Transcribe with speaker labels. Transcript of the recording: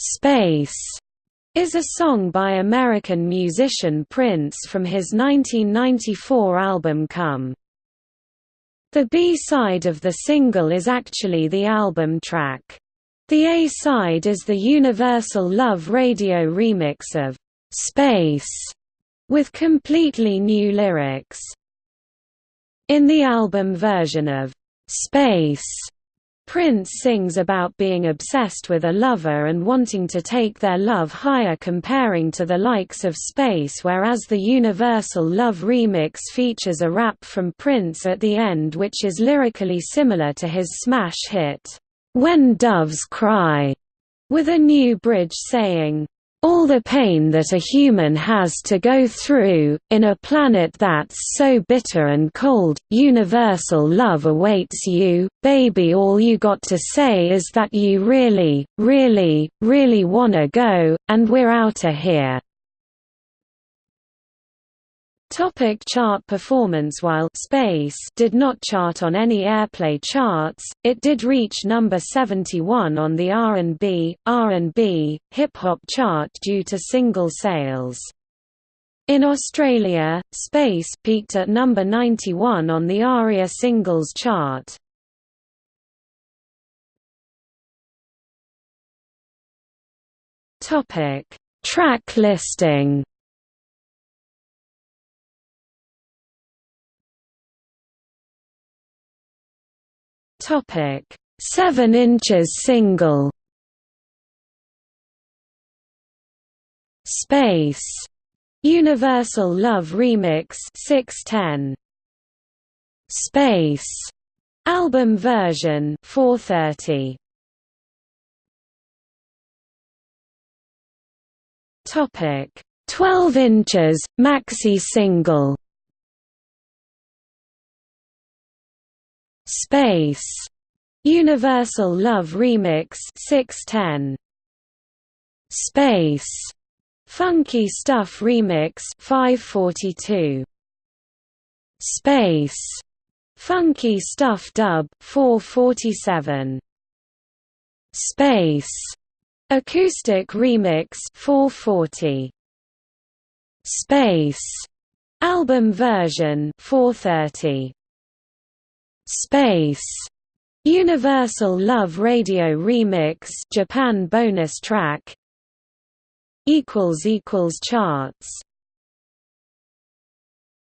Speaker 1: Space is a song by American musician Prince from his 1994 album Come. The B-side of the single is actually the album track. The A-side is the Universal Love Radio remix of Space with completely new lyrics. In the album version of Space, Prince sings about being obsessed with a lover and wanting to take their love higher comparing to the likes of Space whereas the Universal Love remix features a rap from Prince at the end which is lyrically similar to his smash hit, "'When Doves Cry' with a new bridge saying, all the pain that a human has to go through, in a planet that's so bitter and cold, universal love awaits you, baby all you got to say is that you really, really, really wanna go, and we're outta here. Topic chart performance While Space did not chart on any airplay charts, it did reach number 71 on the R&B, R&B, hip-hop chart due to single sales. In Australia, Space peaked at number 91 on the ARIA singles chart. Track listing Topic: 7 inches single. Space. Universal Love Remix 610. Space. Album version 430. Topic: 12 inches maxi single. Space. Universal Love Remix 610. Space. Funky Stuff Remix 542. Space. Funky Stuff Dub 447. Space. Acoustic Remix 440. Space. Album version 430. Space. Universal Love Radio Remix Japan bonus track equals equals charts